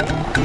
Woo!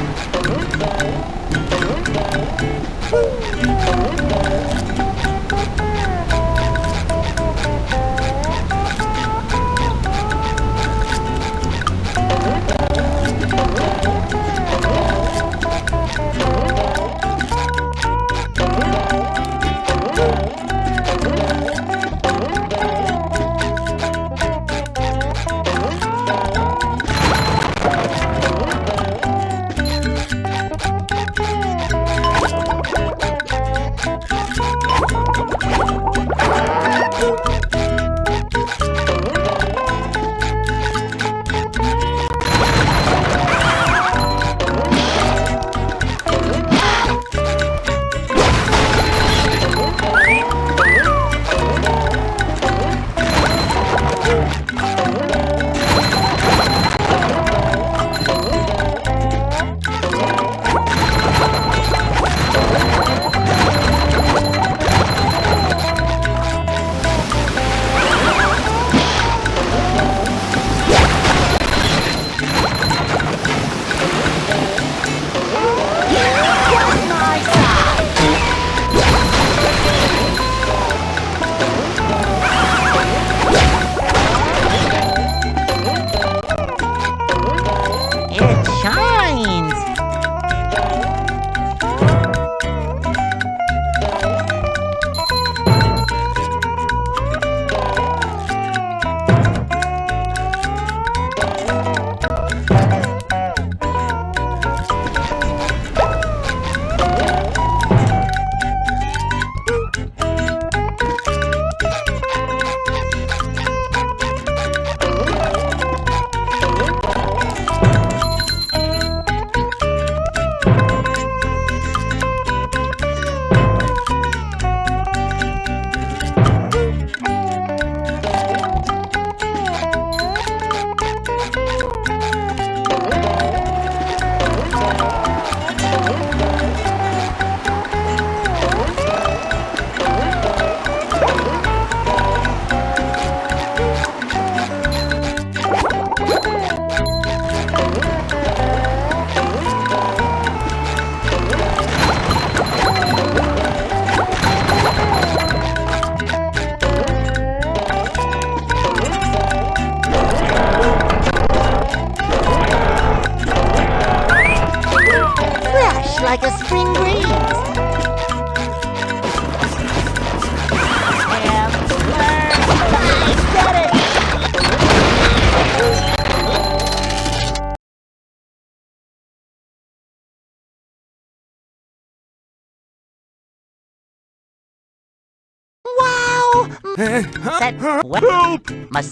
Help! Mà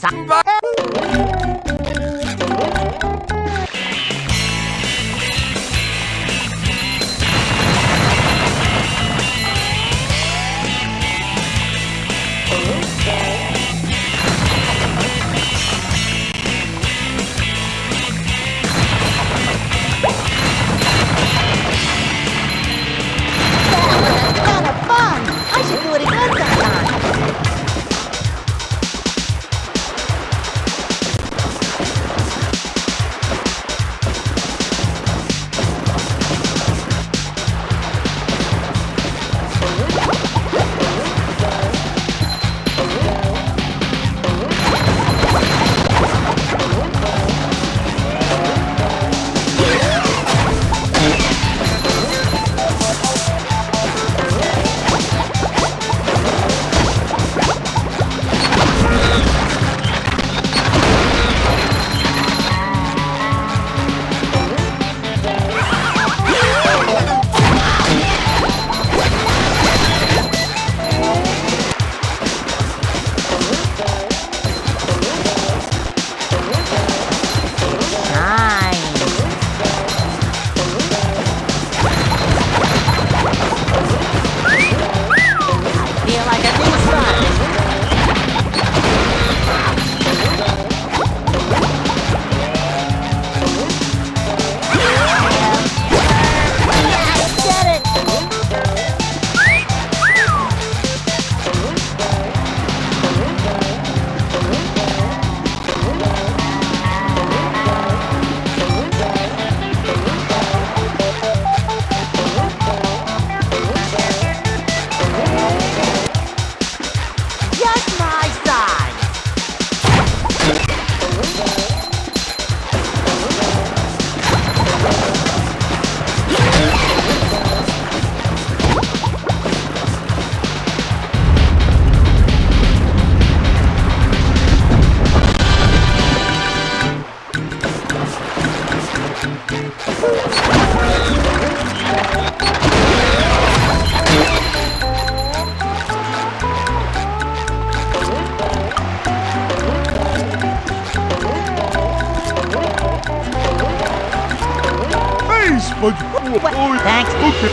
my god. What? Thanks. Okay.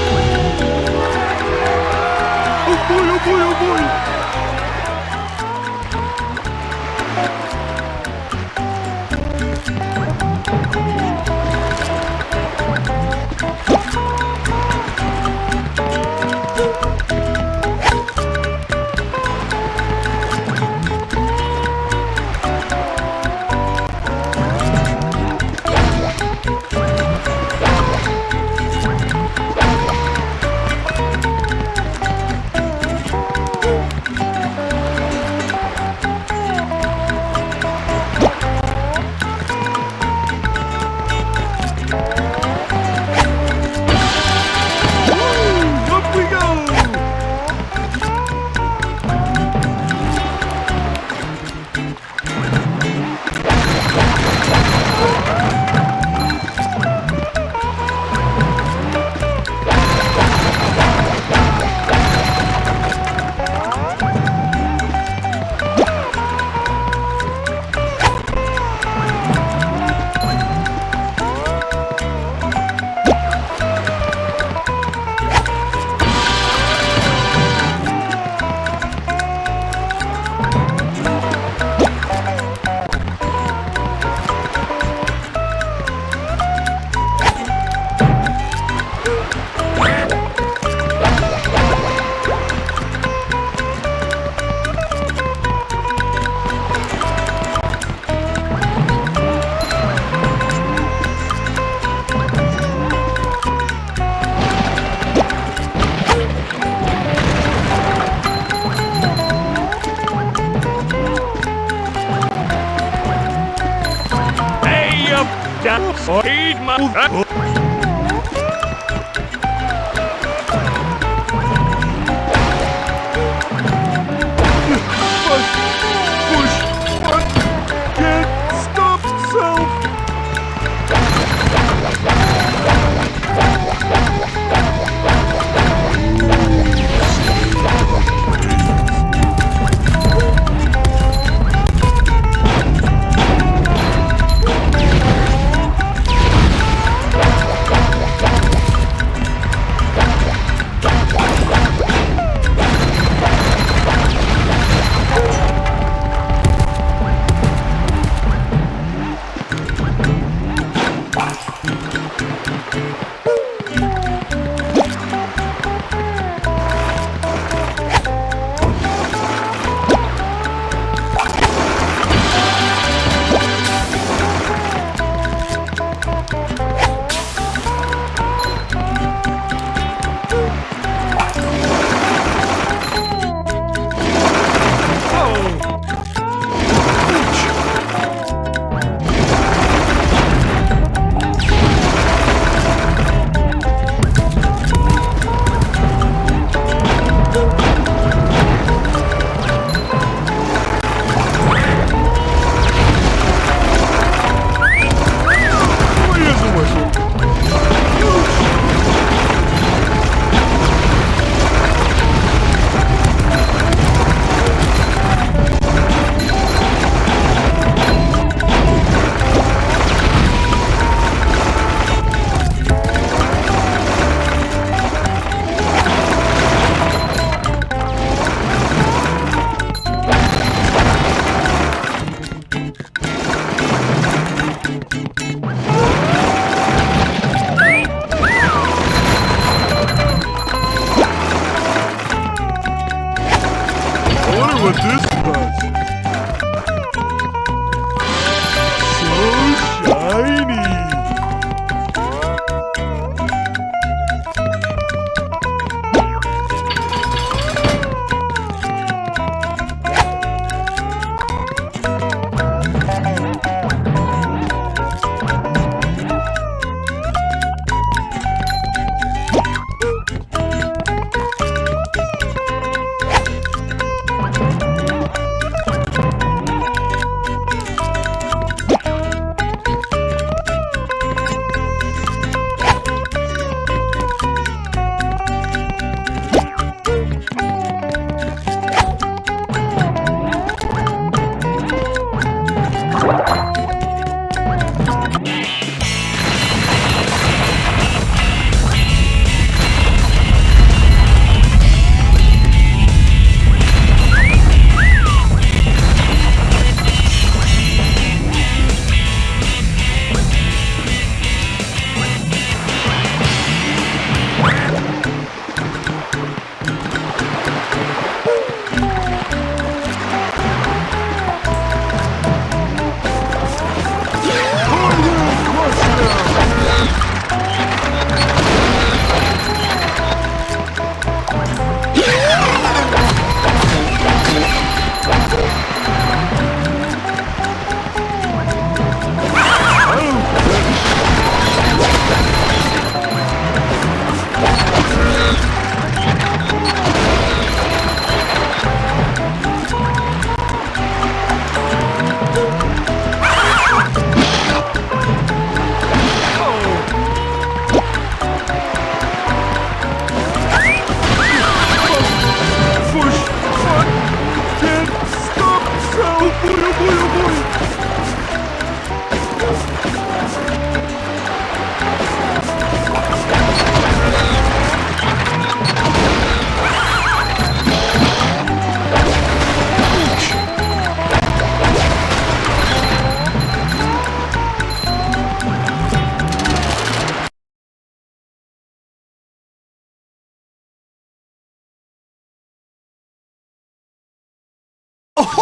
Oh boy, oh boy, oh boy. down feed my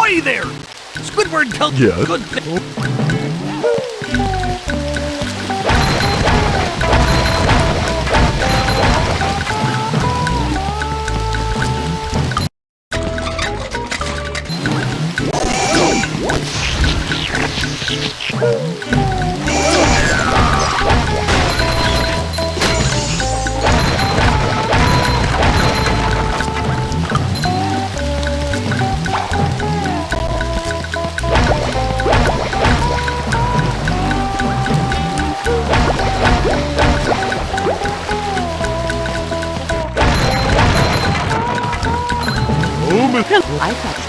Ahoy there! Squidward tells Yes? good thi- I thought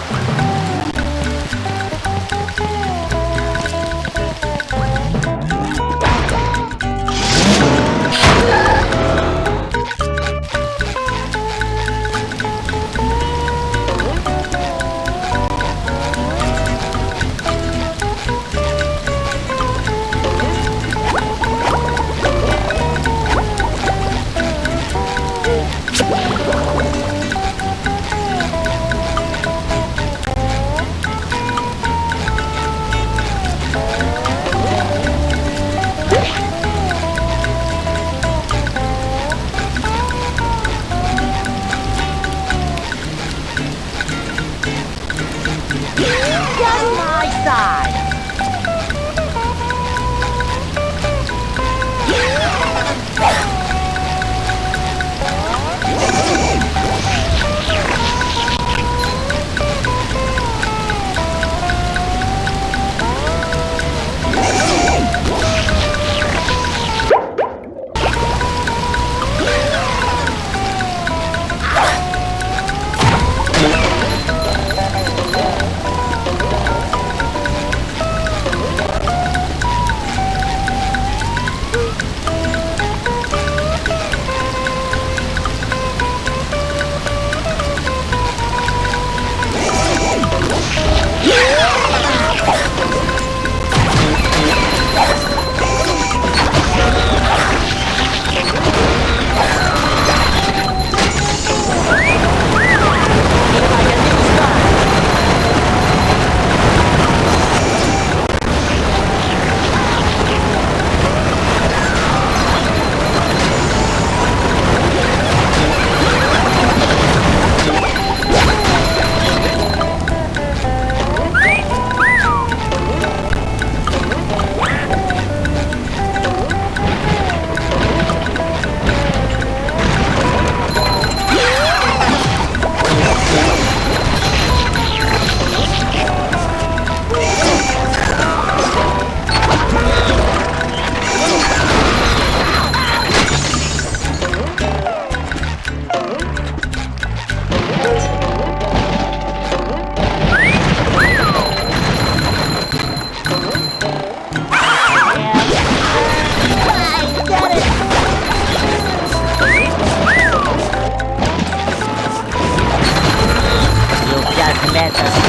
Earth.